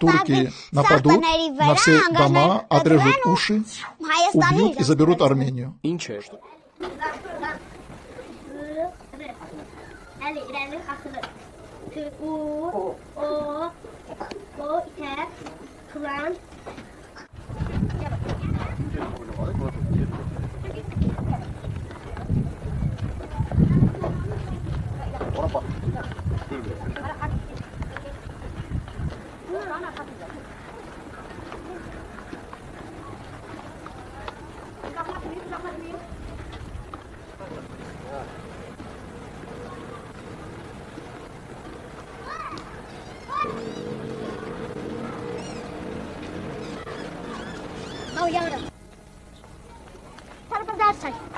Турки. Нападут на все дома, отрежут уши, убьют и заберут Армению. Thank. Oh, Yoda. não para não sai.